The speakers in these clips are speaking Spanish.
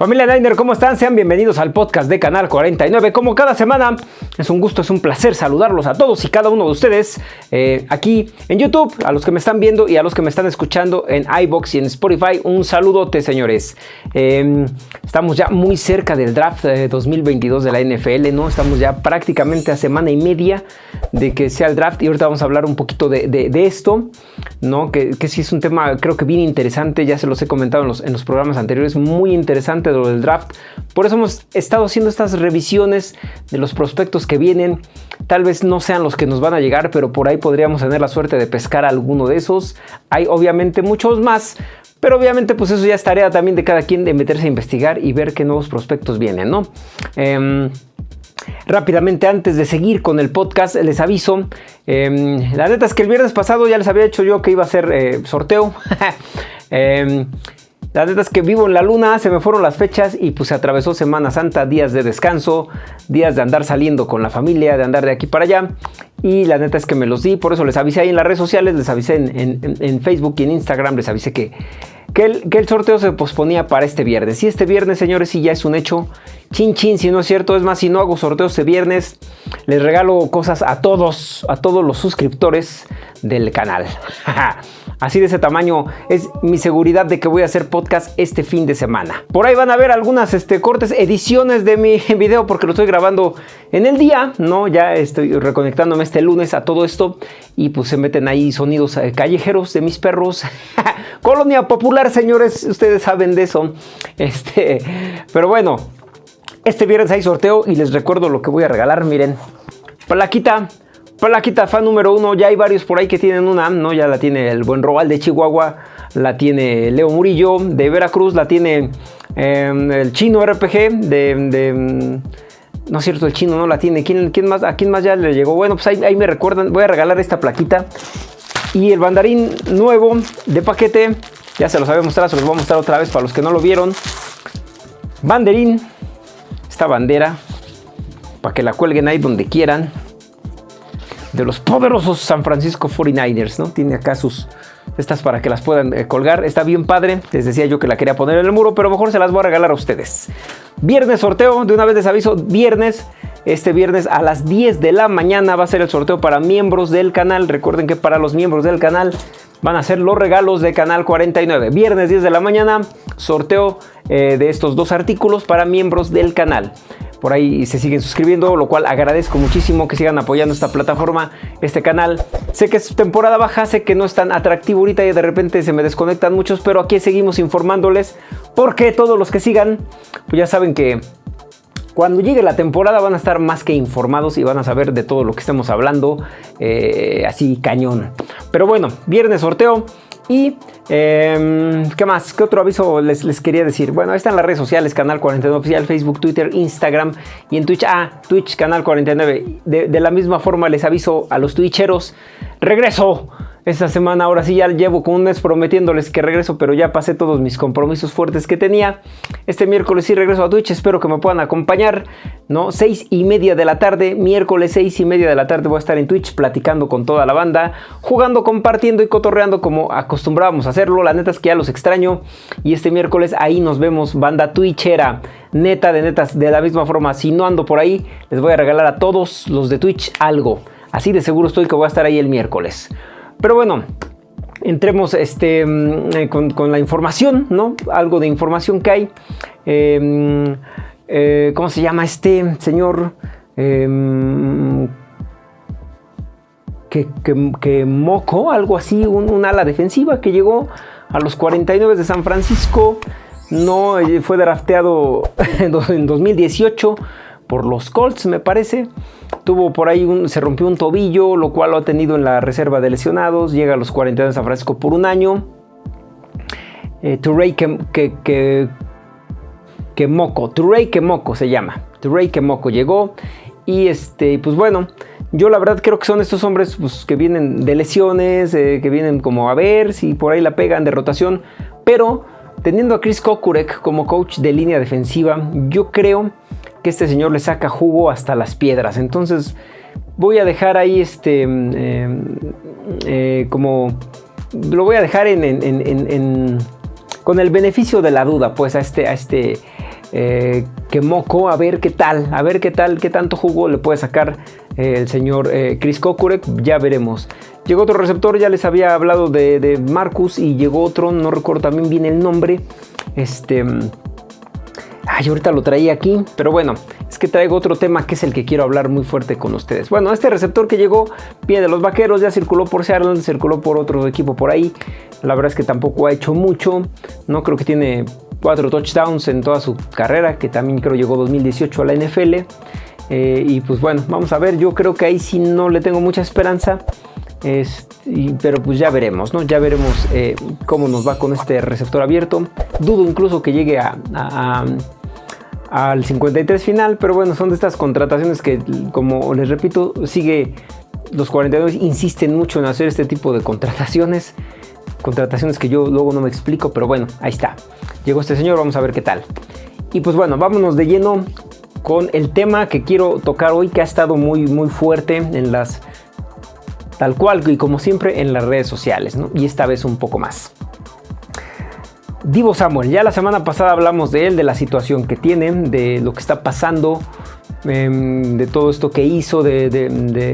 Familia Niner, ¿cómo están? Sean bienvenidos al podcast de Canal 49. Como cada semana, es un gusto, es un placer saludarlos a todos y cada uno de ustedes eh, aquí en YouTube, a los que me están viendo y a los que me están escuchando en iBox y en Spotify. Un saludote, señores. Em, estamos ya muy cerca del draft 2022 de la NFL, ¿no? Estamos ya prácticamente a semana y media de que sea el draft y ahorita vamos a hablar un poquito de, esto, ¿no? Que, que, sí es un tema, creo que bien interesante, ya se los he comentado en los, en los programas anteriores, muy interesante de lo del draft. Por eso hemos estado haciendo estas revisiones de los prospectos que vienen. Tal vez no sean los que nos van a llegar, pero por ahí podríamos tener la suerte de pescar alguno de esos. Hay obviamente muchos más, pero obviamente pues eso ya es tarea también de cada quien de meterse a investigar y ver qué nuevos prospectos vienen, ¿no? Em, rápidamente antes de seguir con el podcast les aviso em, la neta es que el viernes pasado ya les había hecho yo que iba a ser eh, sorteo em, la neta es que vivo en la luna, se me fueron las fechas y pues se atravesó Semana Santa, días de descanso, días de andar saliendo con la familia, de andar de aquí para allá. Y la neta es que me los di, por eso les avisé ahí en las redes sociales, les avisé en, Facebook y en Instagram, les avisé que, que, el, que el sorteo se posponía para este viernes. Y este viernes, señores, sí ya es un hecho. Chin chin, si no es cierto, es más, si no hago sorteos este viernes, les regalo cosas a todos, a todos los suscriptores del canal. Así de ese tamaño es mi seguridad de que voy a hacer podcast este fin de semana. Por ahí van a ver algunas este, cortes, ediciones de mi video porque lo estoy grabando en el día, ¿no? Ya estoy reconectándome este lunes a todo esto y pues se meten ahí sonidos eh, callejeros de mis perros. Colonia popular, señores, ustedes saben de eso. Este, pero bueno, este viernes hay sorteo y les recuerdo lo que voy a regalar, miren. Plaquita Plaquita fan número uno, ya hay varios por ahí que tienen una, ¿no? Ya la tiene el buen Robal de Chihuahua, la tiene Leo Murillo de Veracruz, la tiene em, el chino RPG de, no es cierto, el chino no la tiene. ¿Quién, quién más, ¿A quién más ya le llegó? Bueno, pues ahí, me recuerdan, voy a regalar esta plaquita. Y el bandarín nuevo de paquete, ya se los había mostrado, se los voy a mostrar otra vez para los que no lo vieron. Banderín, esta bandera, para que la cuelguen ahí donde quieran de los poderosos San Francisco 49ers, ¿no? Tiene acá sus estas para que las puedan eh, colgar. Está bien padre. Les decía yo que la quería poner en el muro, pero mejor se las voy a regalar a ustedes. Viernes sorteo, de una vez les aviso, viernes. Este viernes a las 10 de la mañana va a ser el sorteo para miembros del canal. Recuerden que para los miembros del canal van a ser los regalos de Canal 49. Viernes 10 de la mañana, sorteo eh, de estos dos artículos para miembros del canal por ahí se siguen suscribiendo, lo cual agradezco muchísimo que sigan apoyando esta plataforma, este canal. Sé que es temporada baja, sé que no es tan atractivo ahorita y de repente se me desconectan muchos, pero aquí seguimos informándoles porque todos los que sigan, pues ya saben que cuando llegue la temporada van a estar más que informados y van a saber de todo lo que estamos hablando, eh, así cañón. Pero bueno, viernes sorteo. Y, em, ¿qué más? ¿Qué otro aviso les, quería decir? Bueno, ahí están las redes sociales, Canal 49 Oficial, Facebook, Twitter, Instagram y en Twitch. Ah, Twitch, Canal 49. De, de la misma forma les aviso a los Twitcheros, regreso esta semana ahora sí ya llevo con un mes prometiéndoles que regreso, pero ya pasé todos mis compromisos fuertes que tenía. Este miércoles sí regreso a Twitch, espero que me puedan acompañar, ¿no? Seis y media de la tarde, miércoles seis y media de la tarde voy a estar en Twitch platicando con toda la banda, jugando, compartiendo y cotorreando como acostumbrábamos a hacerlo. La neta es que ya los extraño y este miércoles ahí nos vemos, banda Twitchera. Neta de netas, de la misma forma, si no ando por ahí, les voy a regalar a todos los de Twitch algo. Así de seguro estoy que voy a estar ahí el miércoles. Pero bueno, entremos este, mm, eh, con, la información, ¿no? Algo de información que hay. Em, eh, ¿Cómo se llama este señor? Em, que, Moco, algo así, un, ala defensiva que llegó a los 49 de San Francisco. No eh, fue drafteado en 2018 por los Colts, me parece. Tuvo por ahí, un, se rompió un tobillo, lo cual lo ha tenido en la reserva de lesionados. Llega a los 40 de San Francisco por un año. Eh, Turey que, que, que, Moco, Turey que Moco se llama. Turey que Moco llegó. Y este, pues bueno, yo la verdad creo que son estos hombres pues, que vienen de lesiones, eh, que vienen como a ver si por ahí la pegan de rotación. Pero teniendo a Chris Kokurek como coach de línea defensiva, yo creo que este señor le saca jugo hasta las piedras. Entonces voy a dejar ahí este, em, eh, como, lo voy a dejar en, con el beneficio de la duda, pues a este, a este, eh, que Moco, a ver qué tal, a ver qué tal, qué tanto jugo le puede sacar eh, el señor Chris Kokurek, ya veremos. Llegó otro receptor, ya les había hablado de, Marcus y llegó otro, no recuerdo también bien el nombre. Este. Ay, ahorita lo traía aquí, pero bueno, es que traigo otro tema que es el que quiero hablar muy fuerte con ustedes. Bueno, este receptor que llegó, pie de los vaqueros, ya circuló por Seattle, circuló por otro equipo por ahí. La verdad es que tampoco ha hecho mucho, no creo que tiene cuatro touchdowns en toda su carrera, que también creo llegó 2018 a la NFL. Eh, y pues bueno, vamos a ver, yo creo que ahí sí no le tengo mucha esperanza. Pero pues ya veremos, ¿no? Ya veremos eh, cómo nos va con este receptor abierto. Dudo incluso que llegue a, al 53 final, pero bueno, son de estas contrataciones que, como les repito, sigue. Los 42 insisten mucho en hacer este tipo de contrataciones contrataciones que yo luego no me explico, pero bueno, ahí está. Llegó este señor, vamos a ver qué tal. Y pues bueno, vámonos de lleno con el tema que quiero tocar hoy, que ha estado muy, muy fuerte en las, tal cual y como siempre en las redes sociales, y esta vez un poco más. Divo Samuel, ya la semana pasada hablamos de él, de la situación que tiene, de lo que está pasando Em, de todo esto que hizo, de,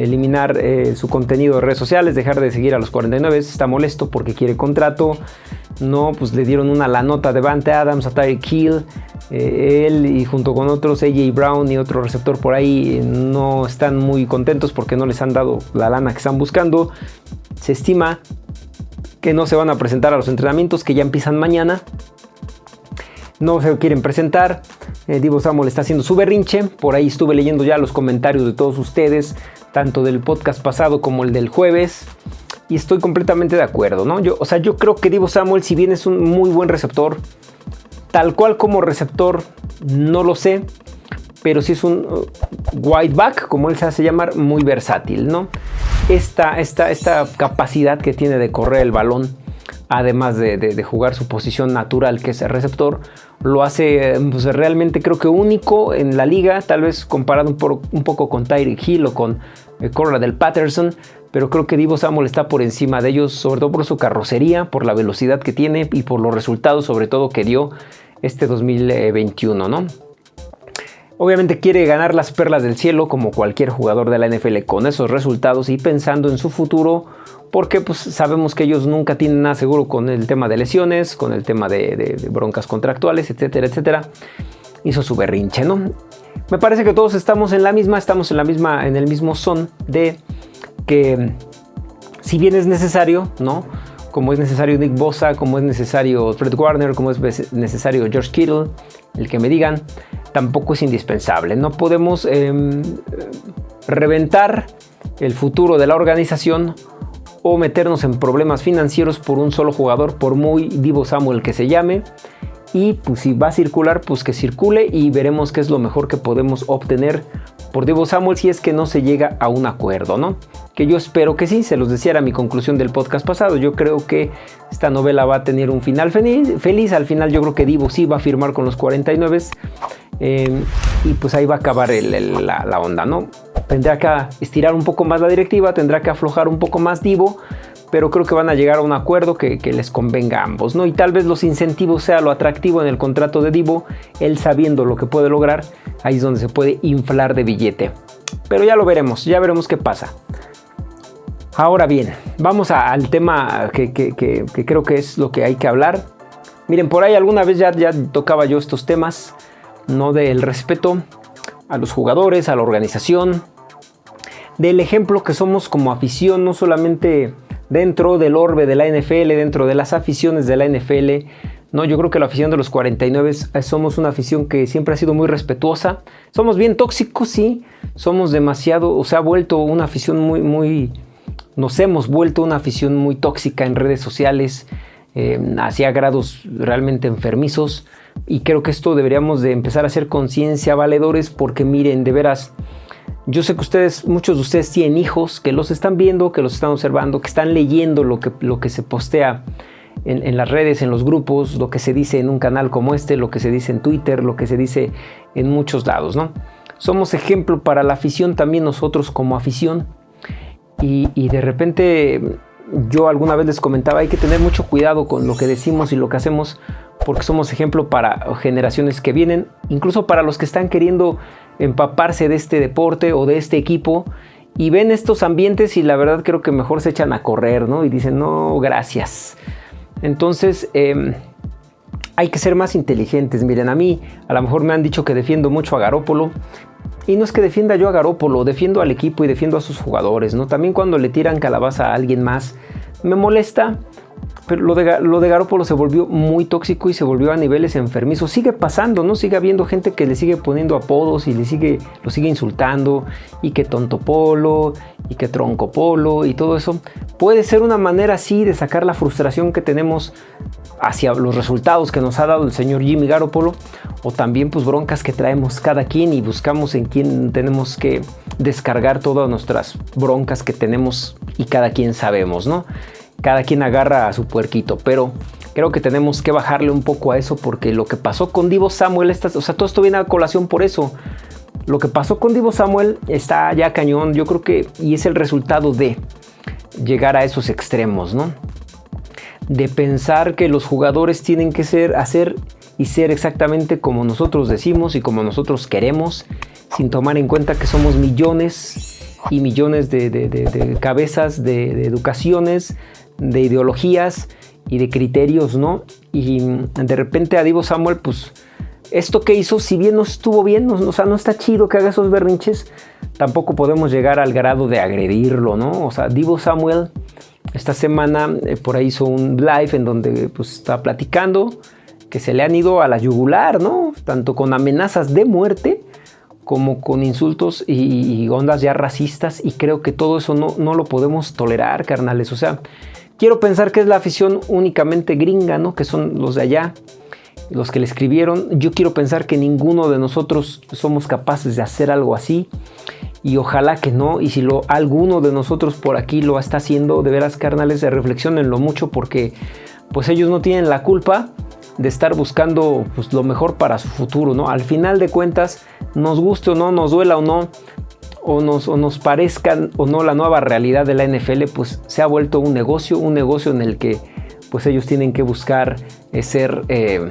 eliminar eh, su contenido de redes sociales, dejar de seguir a los 49, está molesto porque quiere contrato. No, pues le dieron una la nota de Vante Adams a Tyreek Hill. Eh, él y junto con otros, AJ Brown y otro receptor por ahí, no están muy contentos porque no les han dado la lana que están buscando. Se estima que no se van a presentar a los entrenamientos que ya empiezan mañana no se quieren presentar. Eh, Divo Samuel está haciendo su berrinche. Por ahí estuve leyendo ya los comentarios de todos ustedes, tanto del podcast pasado como el del jueves. Y estoy completamente de acuerdo, ¿no? Yo, o sea, yo creo que Divo Samuel, si bien es un muy buen receptor, tal cual como receptor, no lo sé. Pero sí es un uh, wide back, como él se hace llamar, muy versátil, ¿no? Esta, esta, esta capacidad que tiene de correr el balón además de, jugar su posición natural que es el receptor, lo hace pues, realmente creo que único en la liga, tal vez comparado un, poco con Tyreek Hill o con eh, del Patterson, pero creo que Divo Samuel está por encima de ellos, sobre todo por su carrocería, por la velocidad que tiene y por los resultados sobre todo que dio este 2021, ¿no? Obviamente quiere ganar las perlas del cielo como cualquier jugador de la NFL con esos resultados y pensando en su futuro porque pues sabemos que ellos nunca tienen nada seguro con el tema de lesiones, con el tema de, broncas contractuales, etcétera, etcétera. Hizo su berrinche, ¿no? Me parece que todos estamos en la misma, estamos en la misma, en el mismo son de que si bien es necesario, ¿no? Como es necesario Nick Bosa, como es necesario Fred Warner, como es necesario George Kittle, el que me digan, tampoco es indispensable. No podemos em, reventar el futuro de la organización o meternos en problemas financieros por un solo jugador, por muy Divo Samuel que se llame. Y pues si va a circular, pues que circule y veremos qué es lo mejor que podemos obtener por Divo Samuel si es que no se llega a un acuerdo, ¿no? Que yo espero que sí, se los decía, era mi conclusión del podcast pasado. Yo creo que esta novela va a tener un final feliz. Al final yo creo que Divo sí va a firmar con los 49 eh, y pues ahí va a acabar la, la onda, ¿no? tendrá que estirar un poco más la directiva, tendrá que aflojar un poco más Divo, pero creo que van a llegar a un acuerdo que, les convenga a ambos, ¿no? Y tal vez los incentivos sea lo atractivo en el contrato de Divo, él sabiendo lo que puede lograr, ahí es donde se puede inflar de billete. Pero ya lo veremos, ya veremos qué pasa. Ahora bien, vamos al tema que, creo que es lo que hay que hablar. Miren, por ahí alguna vez ya, ya tocaba yo estos temas, ¿no? Del respeto a los jugadores, a la organización, del ejemplo que somos como afición, no solamente dentro del orbe de la NFL, dentro de las aficiones de la NFL. No, yo creo que la afición de los 49 somos una afición que siempre ha sido muy respetuosa. Somos bien tóxicos, sí. Somos demasiado, o se ha vuelto una afición muy, muy, nos hemos vuelto una afición muy tóxica en redes sociales, eh, hacia grados realmente enfermizos. Y creo que esto deberíamos de empezar a hacer conciencia, valedores, porque miren, de veras, yo sé que ustedes, muchos de ustedes tienen hijos que los están viendo, que los están observando, que están leyendo lo que, lo que se postea en, las redes, en los grupos, lo que se dice en un canal como este, lo que se dice en Twitter, lo que se dice en muchos lados, ¿no? Somos ejemplo para la afición también nosotros como afición y, de repente yo alguna vez les comentaba, hay que tener mucho cuidado con lo que decimos y lo que hacemos porque somos ejemplo para generaciones que vienen, incluso para los que están queriendo empaparse de este deporte o de este equipo y ven estos ambientes y la verdad creo que mejor se echan a correr, ¿no? Y dicen, no, gracias. Entonces, em, hay que ser más inteligentes. Miren, a mí a lo mejor me han dicho que defiendo mucho a Garópolo. Y no es que defienda yo a Garópolo, defiendo al equipo y defiendo a sus jugadores, ¿no? También cuando le tiran calabaza a alguien más, me molesta pero lo de, lo Garópolo se volvió muy tóxico y se volvió a niveles enfermizos. Sigue pasando, ¿no? Sigue habiendo gente que le sigue poniendo apodos y le sigue, lo sigue insultando. Y que tonto polo, y que tronco polo, y todo eso. Puede ser una manera así de sacar la frustración que tenemos hacia los resultados que nos ha dado el señor Jimmy Garoppolo. O también pues broncas que traemos cada quien y buscamos en quién tenemos que descargar todas nuestras broncas que tenemos y cada quien sabemos, ¿no? Cada quien agarra a su puerquito, pero creo que tenemos que bajarle un poco a eso porque lo que pasó con Divo Samuel, o sea, todo esto viene a colación por eso. Lo que pasó con Divo Samuel está ya cañón, yo creo que, y es el resultado de llegar a esos extremos, ¿no? De pensar que los jugadores tienen que ser, hacer y ser exactamente como nosotros decimos y como nosotros queremos, sin tomar en cuenta que somos millones y millones de, cabezas, de, educaciones, de ideologías y de criterios, ¿no? Y de repente a Divo Samuel, pues, esto que hizo, si bien no estuvo bien, no, o sea, no está chido que haga esos berrinches, tampoco podemos llegar al grado de agredirlo, ¿no? O sea, Divo Samuel esta semana eh, por ahí hizo un live en donde pues está platicando que se le han ido a la yugular, ¿no? Tanto con amenazas de muerte como con insultos y, ondas ya racistas y creo que todo eso no, no lo podemos tolerar, carnales. O sea, Quiero pensar que es la afición únicamente gringa, ¿no? Que son los de allá, los que le escribieron. Yo quiero pensar que ninguno de nosotros somos capaces de hacer algo así. Y ojalá que no. Y si lo, alguno de nosotros por aquí lo está haciendo, de veras, carnales, reflexionenlo mucho porque pues ellos no tienen la culpa de estar buscando pues, lo mejor para su futuro, ¿no? Al final de cuentas, nos guste o no, nos duela o no, o nos, o nos parezcan o no la nueva realidad de la NFL, pues se ha vuelto un negocio, un negocio en el que pues ellos tienen que buscar eh, ser, eh,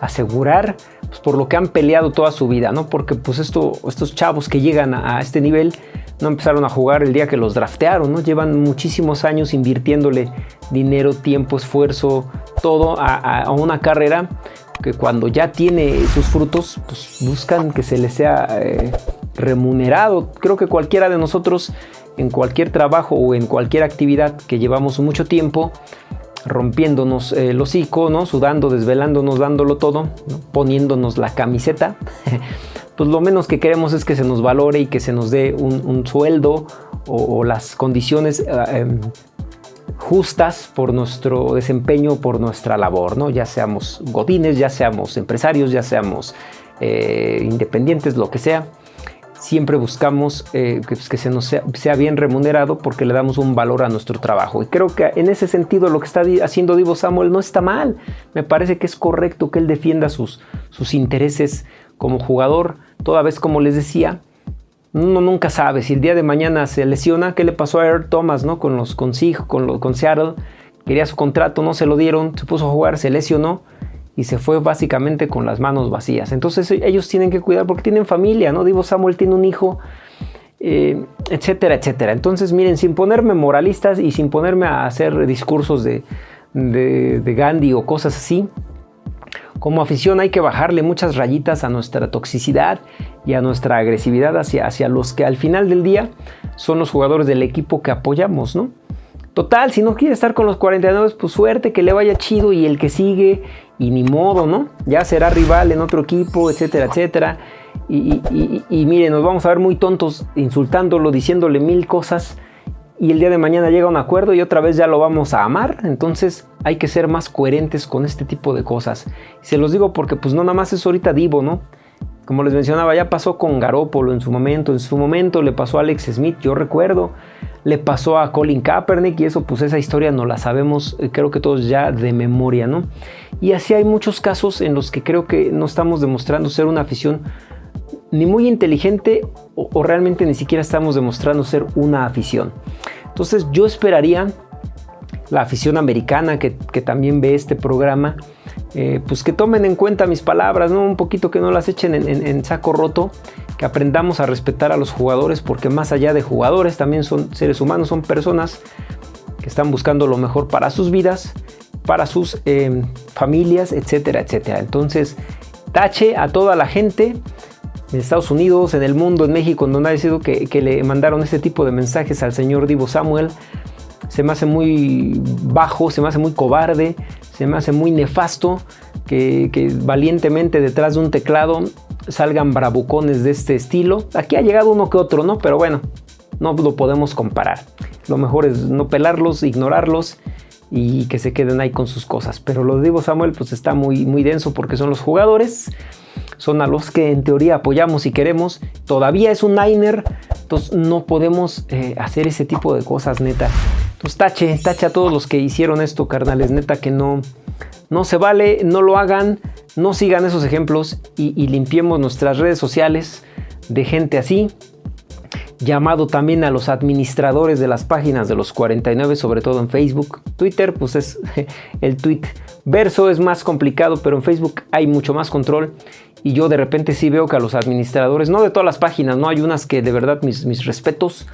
asegurar pues, por lo que han peleado toda su vida, ¿no? Porque pues esto, estos chavos que llegan a, este nivel no empezaron a jugar el día que los draftearon, ¿no? Llevan muchísimos años invirtiéndole dinero, tiempo, esfuerzo, todo a, una carrera que cuando ya tiene sus frutos, pues buscan que se les sea eh, remunerado. Creo que cualquiera de nosotros en cualquier trabajo o en cualquier actividad que llevamos mucho tiempo, rompiéndonos el hocico, ¿no? sudando, desvelándonos, dándolo todo, poniéndonos la camiseta, pues lo menos que queremos es que se nos valore y que se nos dé un, sueldo o, las condiciones eh, em, justas por nuestro desempeño, por nuestra labor, ¿no? ya seamos godines, ya seamos empresarios, ya seamos eh, independientes, lo que sea siempre buscamos eh, pues, que, se nos sea, bien remunerado porque le damos un valor a nuestro trabajo. Y creo que en ese sentido lo que está haciendo Divo Samuel no está mal. Me parece que es correcto que él defienda sus, sus intereses como jugador. Toda vez, como les decía, uno nunca sabe si el día de mañana se lesiona. ¿Qué le pasó a Earl Thomas ¿no? con, los, con, con, con Seattle? Quería su contrato, no se lo dieron, se puso a jugar, se lesionó y se fue básicamente con las manos vacías. Entonces ellos tienen que cuidar porque tienen familia, ¿no? Divo Samuel tiene un hijo, eh, etcétera, etcétera. Entonces miren, sin ponerme moralistas y sin ponerme a hacer discursos de, de, Gandhi o cosas así, como afición hay que bajarle muchas rayitas a nuestra toxicidad y a nuestra agresividad hacia, hacia los que al final del día son los jugadores del equipo que apoyamos, ¿no? Total, si no quiere estar con los 49, pues suerte, que le vaya chido y el que sigue y ni modo, ¿no? Ya será rival en otro equipo, etcétera, etcétera. Y, y, miren, nos vamos a ver muy tontos insultándolo, diciéndole mil cosas y el día de mañana llega un acuerdo y otra vez ya lo vamos a amar. Entonces hay que ser más coherentes con este tipo de cosas. Se los digo porque pues no nada más es ahorita Divo, ¿no? Como les mencionaba, ya pasó con Garópolo en su momento, en su momento le pasó a Alex Smith, yo recuerdo, le pasó a Colin Kaepernick y eso pues esa historia no la sabemos, eh, creo que todos ya de memoria, ¿no? Y así hay muchos casos en los que creo que no estamos demostrando ser una afición ni muy inteligente o, realmente ni siquiera estamos demostrando ser una afición. Entonces yo esperaría la afición americana que, también ve este programa, eh, pues que tomen en cuenta mis palabras, ¿no? Un poquito que no las echen en, saco roto, que aprendamos a respetar a los jugadores, porque más allá de jugadores también son seres humanos, son personas que están buscando lo mejor para sus vidas, para sus em, familias, etcétera, etcétera. Entonces, tache a toda la gente en Estados Unidos, en el mundo, en México, en donde ha sido que, que le mandaron este tipo de mensajes al señor Divo Samuel se me hace muy bajo, se me hace muy cobarde, se me hace muy nefasto que, valientemente detrás de un teclado salgan bravucones de este estilo. Aquí ha llegado uno que otro, ¿no? Pero bueno, no lo podemos comparar. Lo mejor es no pelarlos, ignorarlos y que se queden ahí con sus cosas. Pero lo digo Samuel, pues está muy, muy denso porque son los jugadores, son a los que en teoría apoyamos y queremos. Todavía es un Niner, entonces no podemos eh, hacer ese tipo de cosas, neta. Entonces tache, tache a todos los que hicieron esto, carnales, neta que no, no se vale, no lo hagan, no sigan esos ejemplos y, limpiemos nuestras redes sociales de gente así. Llamado también a los administradores de las páginas de los 49, sobre todo en Facebook. Twitter, pues es el tweet verso, es más complicado, pero en Facebook hay mucho más control. Y yo de repente sí veo que a los administradores, no de todas las páginas, no hay unas que de verdad mis, mis respetos,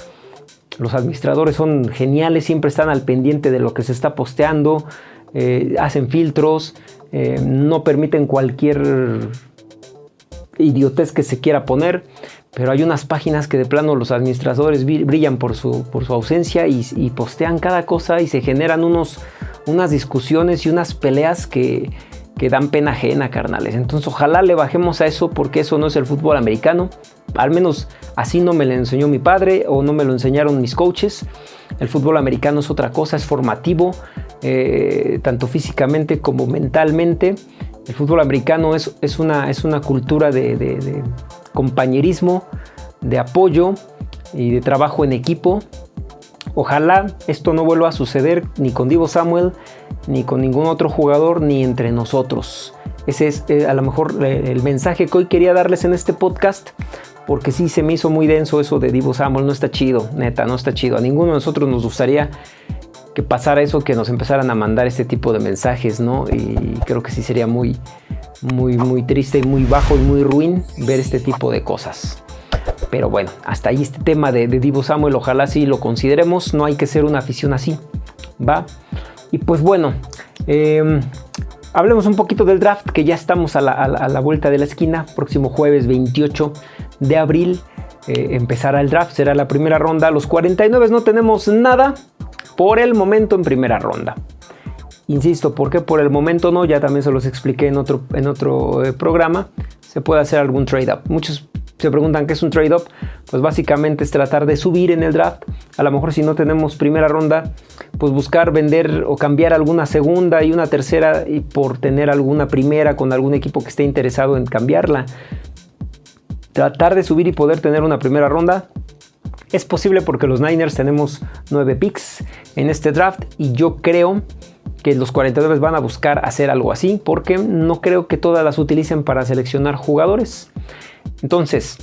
los administradores son geniales, siempre están al pendiente de lo que se está posteando, eh, hacen filtros, eh, no permiten cualquier idiotez que se quiera poner, pero hay unas páginas que de plano los administradores brillan por su, por su ausencia y, postean cada cosa y se generan unos, unas discusiones y unas peleas que, que dan pena ajena, carnales. Entonces ojalá le bajemos a eso porque eso no es el fútbol americano. Al menos así no me lo enseñó mi padre o no me lo enseñaron mis coaches. El fútbol americano es otra cosa, es formativo, eh, tanto físicamente como mentalmente. El fútbol americano es, una, es una, cultura de compañerismo, de apoyo y de trabajo en equipo. Ojalá esto no vuelva a suceder ni con Divo Samuel, ni con ningún otro jugador, ni entre nosotros. Ese es eh, a lo mejor eh, el mensaje que hoy quería darles en este podcast, porque sí se me hizo muy denso eso de Divo Samuel, no está chido, neta, no está chido. A ninguno de nosotros nos gustaría que pasara eso, que nos empezaran a mandar este tipo de mensajes, ¿no? Y creo que sí sería muy, muy, muy triste y muy bajo y muy ruin ver este tipo de cosas. Pero bueno, hasta ahí este tema de, Divo Samuel, ojalá sí lo consideremos, no hay que ser una afición así, ¿va? Y pues bueno, em, hablemos un poquito del draft, que ya estamos a la, vuelta de la esquina, próximo jueves 28 de abril eh, empezará el draft, será la primera ronda, los 49 no tenemos nada por el momento en primera ronda. Insisto, ¿por qué por el momento no? Ya también se los expliqué en otro, en otro eh, programa. Se puede hacer algún trade-up. Muchos se preguntan qué es un trade-up, pues básicamente es tratar de subir en el draft. A lo mejor si no tenemos primera ronda, pues buscar vender o cambiar alguna segunda y una tercera y por tener alguna primera con algún equipo que esté interesado en cambiarla. Tratar de subir y poder tener una primera ronda. Es posible porque los Niners tenemos 9 picks en este draft y yo creo los 49 van a buscar hacer algo así porque no creo que todas las utilicen para seleccionar jugadores. Entonces,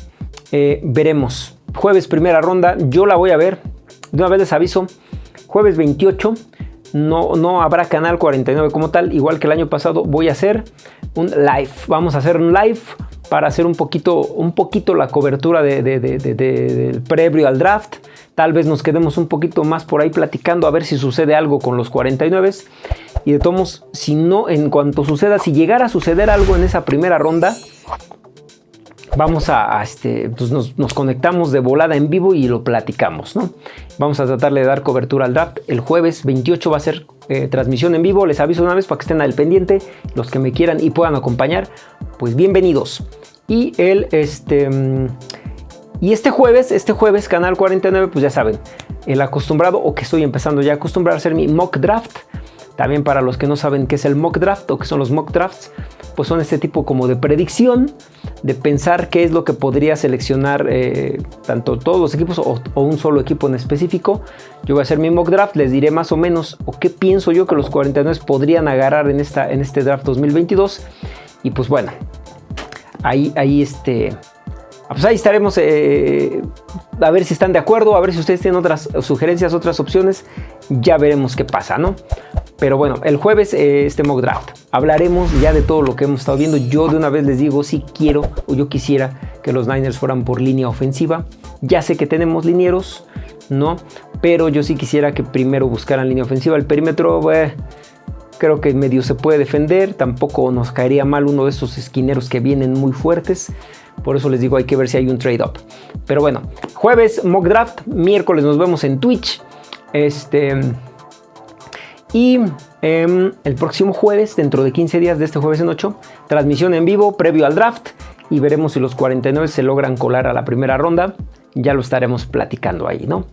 eh, veremos. Jueves primera ronda, yo la voy a ver. De una vez les aviso, jueves 28 no, no habrá canal 49 como tal. Igual que el año pasado voy a hacer un live. Vamos a hacer un live para hacer un poquito, un poquito la cobertura del previo al draft. Tal vez nos quedemos un poquito más por ahí platicando a ver si sucede algo con los 49. Y de todos, si no, en cuanto suceda, si llegara a suceder algo en esa primera ronda, vamos a, este, pues nos, conectamos de volada en vivo y lo platicamos, ¿no? Vamos a tratar de dar cobertura al draft. El jueves 28 va a ser eh, transmisión en vivo. Les aviso una vez para que estén al pendiente. Los que me quieran y puedan acompañar, pues bienvenidos. Y el, este... Y este jueves, este jueves, Canal 49, pues ya saben, el acostumbrado o que estoy empezando ya a acostumbrar a hacer mi mock draft. También para los que no saben qué es el mock draft o qué son los mock drafts, pues son este tipo como de predicción, de pensar qué es lo que podría seleccionar eh, tanto todos los equipos o, un solo equipo en específico. Yo voy a hacer mi mock draft, les diré más o menos o qué pienso yo que los 49 podrían agarrar en, esta, en este draft 2022. Y pues bueno, ahí, ahí este, pues ahí estaremos eh, a ver si están de acuerdo, a ver si ustedes tienen otras sugerencias, otras opciones. Ya veremos qué pasa, ¿no? Pero bueno, el jueves eh, este mock draft. Hablaremos ya de todo lo que hemos estado viendo. Yo de una vez les digo, si quiero o yo quisiera que los Niners fueran por línea ofensiva. Ya sé que tenemos linieros, ¿no? Pero yo sí quisiera que primero buscaran línea ofensiva. El perímetro, eh, creo que medio se puede defender. Tampoco nos caería mal uno de esos esquineros que vienen muy fuertes. Por eso les digo, hay que ver si hay un trade-up. Pero bueno, jueves mock draft, miércoles nos vemos en Twitch. Este. Y em, el próximo jueves, dentro de 15 días de este jueves en 8, transmisión en vivo previo al draft. Y veremos si los 49 se logran colar a la primera ronda. Ya lo estaremos platicando ahí, ¿no?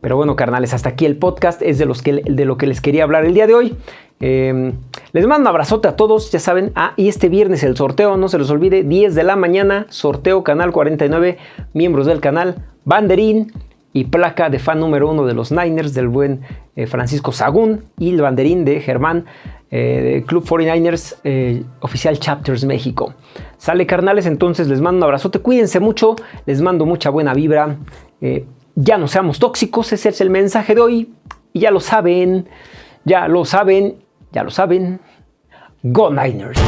Pero bueno, carnales, hasta aquí el podcast. Es de, los que, de lo que les quería hablar el día de hoy. Em, les mando un abrazote a todos, ya saben. Ah, y este viernes el sorteo, no se les olvide, 10 de la mañana, sorteo Canal 49, miembros del canal, banderín y placa de fan número uno de los Niners, del buen eh, Francisco Sagún, y el banderín de Germán, eh, Club 49ers, eh, oficial Chapters México. Sale carnales, entonces les mando un abrazote, cuídense mucho, les mando mucha buena vibra. ya no seamos tóxicos, ese es el mensaje de hoy. Y ya lo saben, ya lo saben ya lo saben, Go Niners.